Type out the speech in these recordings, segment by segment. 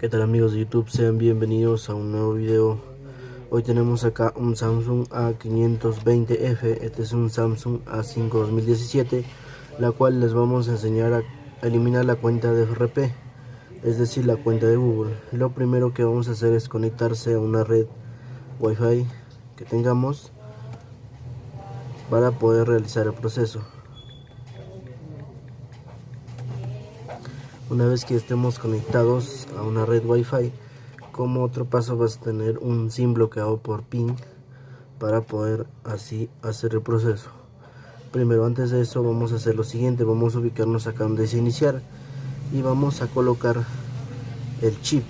¿Qué tal amigos de YouTube? Sean bienvenidos a un nuevo video. Hoy tenemos acá un Samsung A520F. Este es un Samsung A5 2017, la cual les vamos a enseñar a eliminar la cuenta de FRP, es decir, la cuenta de Google. Lo primero que vamos a hacer es conectarse a una red Wi-Fi que tengamos para poder realizar el proceso. Una vez que estemos conectados a una red Wi-Fi, como otro paso vas a tener un SIM bloqueado por PIN para poder así hacer el proceso. Primero, antes de eso, vamos a hacer lo siguiente: vamos a ubicarnos acá donde dice iniciar y vamos a colocar el chip.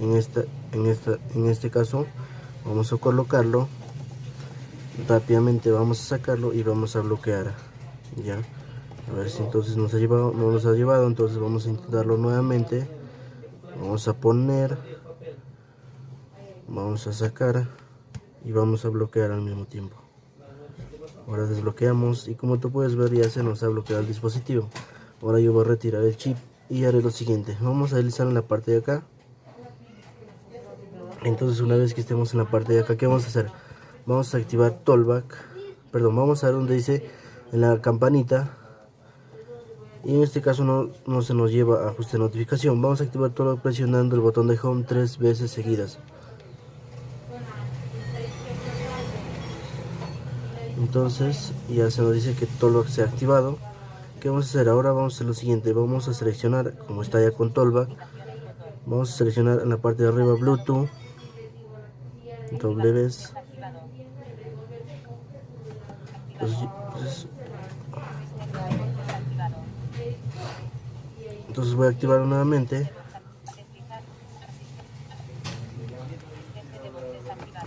En esta, en esta, en este caso, vamos a colocarlo rápidamente. Vamos a sacarlo y vamos a bloquear. Ya a ver si entonces nos ha llevado no nos ha llevado entonces vamos a intentarlo nuevamente. Vamos a poner vamos a sacar y vamos a bloquear al mismo tiempo. Ahora desbloqueamos y como tú puedes ver ya se nos ha bloqueado el dispositivo. Ahora yo voy a retirar el chip y haré lo siguiente. Vamos a deslizar en la parte de acá. Entonces una vez que estemos en la parte de acá ¿qué vamos a hacer? vamos a activar Tollback. Perdón vamos a ver donde dice en la campanita y en este caso no, no se nos lleva a ajuste de notificación. Vamos a activar todo presionando el botón de home tres veces seguidas. Entonces ya se nos dice que todo se ha activado. ¿qué vamos a hacer? ahora vamos a hacer lo siguiente. Vamos a seleccionar como está ya con Tollback vamos a seleccionar en la parte de arriba Bluetooth entonces voy a activar nuevamente.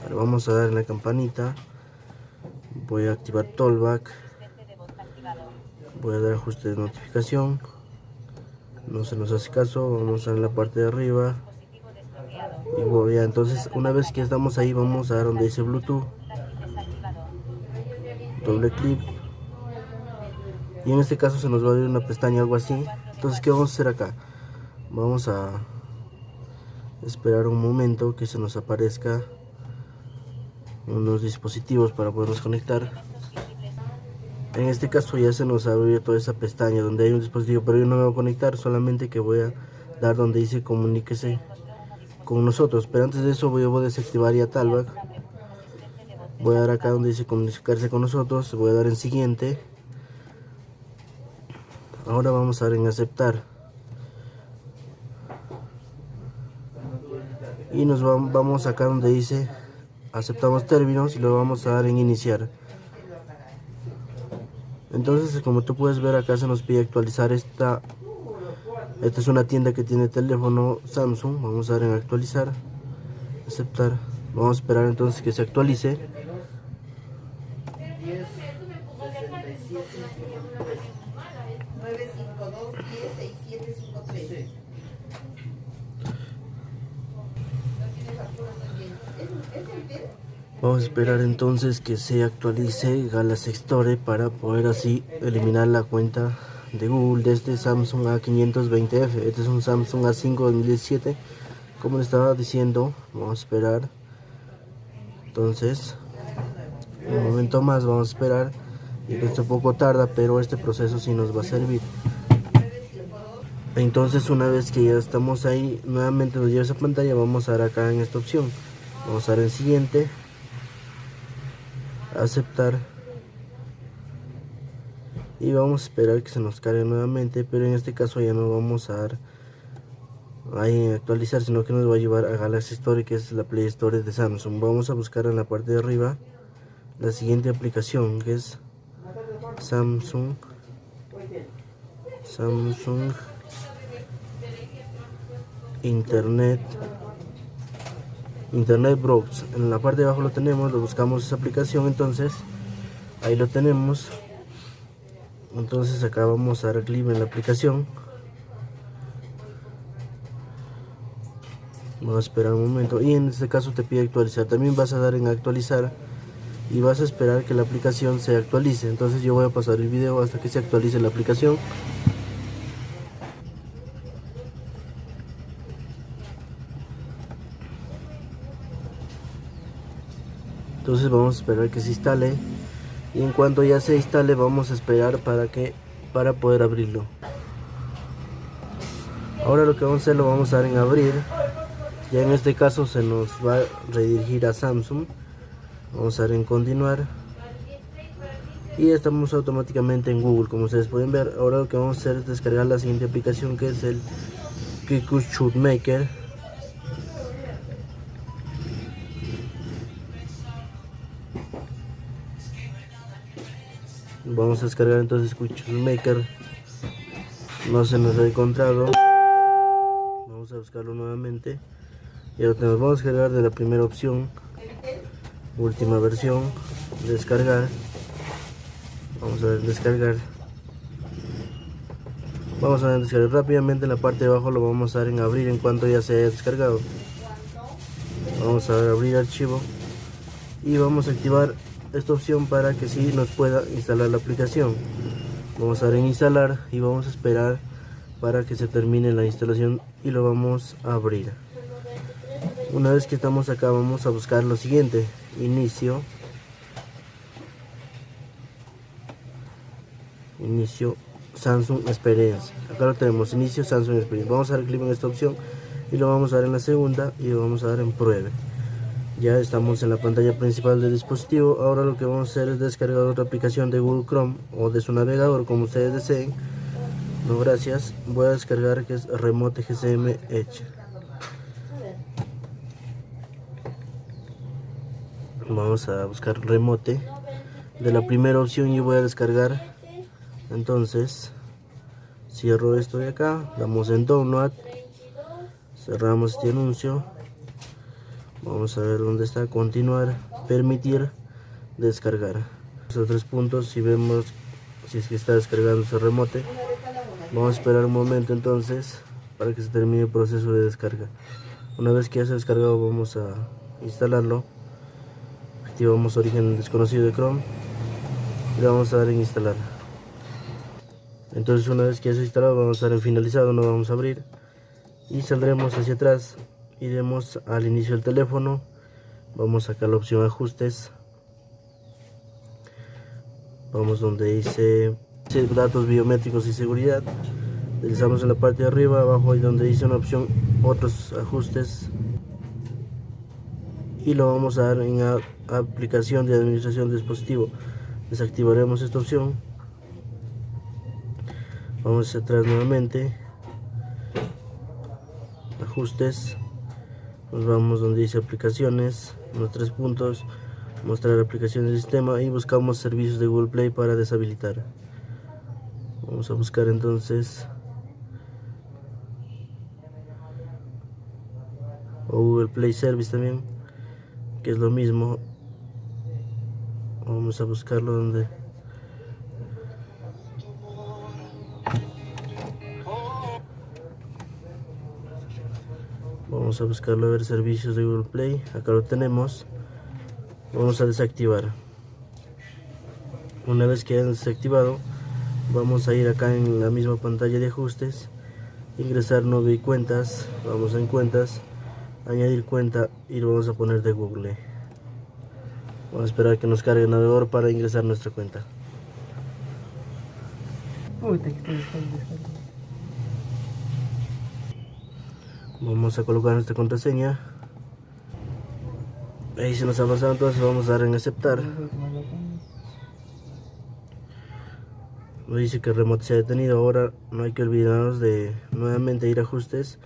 Vamos a dar en la campanita. Voy a activar Tollback. Voy a dar ajuste de notificación. No se nos hace caso. Vamos a en la parte de arriba. Y voy a, entonces una vez que estamos ahí vamos a dar donde dice Bluetooth. Doble clic. Y en este caso se nos va a abrir una pestaña algo así entonces qué vamos a hacer acá vamos a esperar un momento que se nos aparezca unos dispositivos para podernos conectar. En este caso ya se nos abrió toda esa pestaña donde hay un dispositivo pero yo no me voy a conectar solamente que voy a dar donde dice comuníquese con nosotros. Pero antes de eso voy a desactivar ya Talback voy a dar acá donde dice comunicarse con nosotros voy a dar en siguiente ahora vamos a dar en aceptar. Y nos vamos acá donde dice aceptamos términos y lo vamos a dar en iniciar. Entonces como tú puedes ver acá se nos pide actualizar esta esta es una tienda que tiene teléfono Samsung. Vamos a dar en actualizar aceptar. Vamos a esperar entonces que se actualice Vamos a esperar entonces que se actualice Galaxy Store para poder así eliminar la cuenta de Google de este Samsung A520F. Este es un Samsung A5 2017. Como le estaba diciendo, vamos a esperar. Entonces, un momento más vamos a esperar. Y esto poco tarda, pero este proceso sí nos va a servir. Entonces, una vez que ya estamos ahí, nuevamente nos lleva esa pantalla. Vamos a dar acá en esta opción. Vamos a dar en siguiente aceptar. Y vamos a esperar que se nos cargue nuevamente pero en este caso ya no vamos a dar ahí actualizar sino que nos va a llevar a Galaxy Store que es la Play Store de Samsung. Vamos a buscar en la parte de arriba la siguiente aplicación que es Samsung. Samsung Internet Internet Browse. En la parte de abajo lo tenemos, lo buscamos esa aplicación, entonces ahí lo tenemos. Entonces acá vamos a dar clic en la aplicación. Vamos a esperar un momento y en este caso te pide actualizar. También vas a dar en actualizar y vas a esperar que la aplicación se actualice. Entonces yo voy a pasar el video hasta que se actualice la aplicación. Entonces vamos a esperar que se instale. Y en cuanto ya se instale vamos a esperar para que para poder abrirlo. Ahora lo que vamos a hacer lo vamos a dar en abrir. Ya en este caso se nos va a redirigir a Samsung. Vamos a dar en continuar. Y estamos automáticamente en Google como ustedes pueden ver. Ahora lo que vamos a hacer es descargar la siguiente aplicación que es el Kiku Shoot Maker vamos a descargar entonces Quick Maker. No se nos ha encontrado. Vamos a buscarlo nuevamente. Y lo tenemos. Vamos a descargar de la primera opción. Última versión. Descargar. Vamos a descargar. Vamos a descargar rápidamente en la parte de abajo. Lo vamos a dar en abrir en cuanto ya se haya descargado. Vamos a abrir archivo. Y vamos a activar esta opción para que sí nos pueda instalar la aplicación. Vamos a dar en instalar y vamos a esperar para que se termine la instalación y lo vamos a abrir. Una vez que estamos acá vamos a buscar lo siguiente. Inicio. Inicio Samsung Experience. Acá lo tenemos inicio Samsung Experience. Vamos a dar clic en esta opción y lo vamos a dar en la segunda y lo vamos a dar en pruebe ya estamos en la pantalla principal del dispositivo. Ahora lo que vamos a hacer es descargar otra aplicación de Google Chrome o de su navegador como ustedes deseen. No gracias. Voy a descargar que es Remote GCM Edge. Vamos a buscar remote de la primera opción y voy a descargar. Entonces cierro esto de acá. Damos en download. Cerramos este anuncio vamos a ver dónde está. Continuar. Permitir. Descargar. Los tres puntos si vemos si es que está descargando ese remote. Vamos a esperar un momento entonces para que se termine el proceso de descarga. Una vez que ya se ha descargado vamos a instalarlo. Activamos origen desconocido de Chrome. Y vamos a dar en instalar. Entonces una vez que ya se ha instalado vamos a dar en finalizado no vamos a abrir. Y saldremos hacia atrás iremos al inicio del teléfono. Vamos a sacar la opción ajustes. Vamos donde dice datos biométricos y seguridad deslizamos en la parte de arriba abajo ahí donde dice una opción otros ajustes. Y lo vamos a dar en aplicación de administración de dispositivo. Desactivaremos esta opción. Vamos hacia atrás nuevamente. Ajustes nos vamos donde dice aplicaciones los tres puntos mostrar aplicaciones del sistema y buscamos servicios de Google Play para deshabilitar. Vamos a buscar entonces o Google Play Service también que es lo mismo. Vamos a buscarlo donde a buscarlo a ver servicios de Google Play. Acá lo tenemos. Vamos a desactivar. Una vez que hayan desactivado vamos a ir acá en la misma pantalla de ajustes. Ingresar nuevo y cuentas. Vamos en cuentas. Añadir cuenta y lo vamos a poner de Google. Vamos a esperar que nos cargue el navegador para ingresar nuestra cuenta. Vamos a colocar nuestra contraseña. Ahí se nos ha pasado, entonces vamos a dar en aceptar. Nos dice que el remote se ha detenido. Ahora no hay que olvidarnos de nuevamente ir a ajustes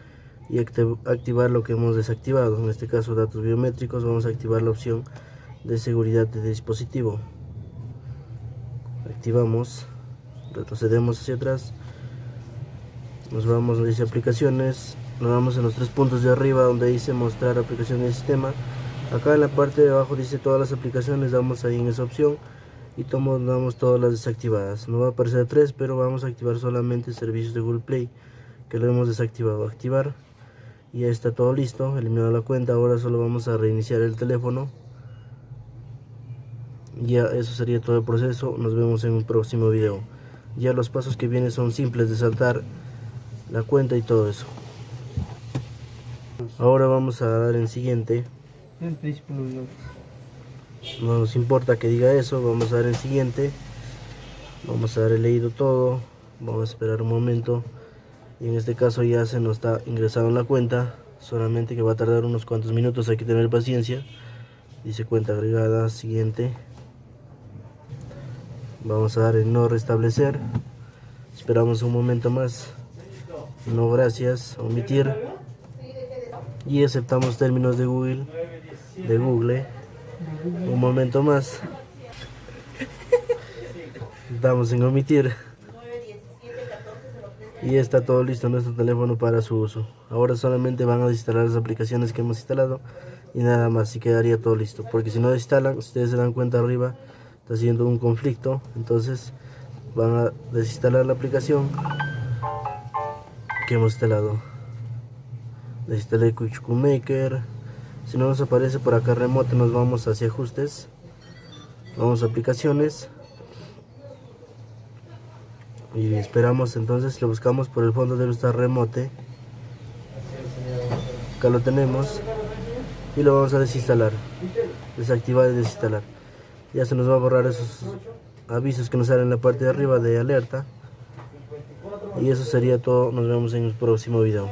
y activar lo que hemos desactivado en este caso datos biométricos vamos a activar la opción de seguridad de dispositivo activamos retrocedemos hacia atrás nos vamos donde dice aplicaciones nos vamos en los tres puntos de arriba donde dice mostrar aplicación del sistema. Acá en la parte de abajo dice todas las aplicaciones damos ahí en esa opción y tomamos todas las desactivadas. No va a aparecer tres pero vamos a activar solamente servicios de Google Play que lo hemos desactivado. Activar ya está todo listo eliminado la cuenta. Ahora solo vamos a reiniciar el teléfono. Ya eso sería todo el proceso. Nos vemos en un próximo video. Ya los pasos que vienen son simples de saltar la cuenta y todo eso ahora vamos a dar en siguiente no nos importa que diga eso vamos a dar el siguiente. Vamos a dar el leído todo vamos a esperar un momento. Y en este caso ya se nos está ingresado en la cuenta solamente que va a tardar unos cuantos minutos hay que tener paciencia. Dice cuenta agregada siguiente. Vamos a dar en no restablecer. Esperamos un momento más. No gracias omitir y aceptamos términos de Google de Google. Un momento más. Damos en omitir. Y está todo listo nuestro teléfono para su uso. Ahora solamente van a instalar las aplicaciones que hemos instalado y nada más y quedaría todo listo. Porque si no instalan ustedes se dan cuenta arriba está haciendo un conflicto. Entonces van a desinstalar la aplicación que hemos instalado desinstalé Quick Maker si no nos aparece por acá remote nos vamos hacia ajustes. Vamos a aplicaciones. Y esperamos entonces lo buscamos por el fondo debe estar remote. Acá lo tenemos. Y lo vamos a desinstalar. Desactivar y desinstalar. Ya se nos va a borrar esos avisos que nos salen en la parte de arriba de alerta. Y eso sería todo. Nos vemos en el próximo video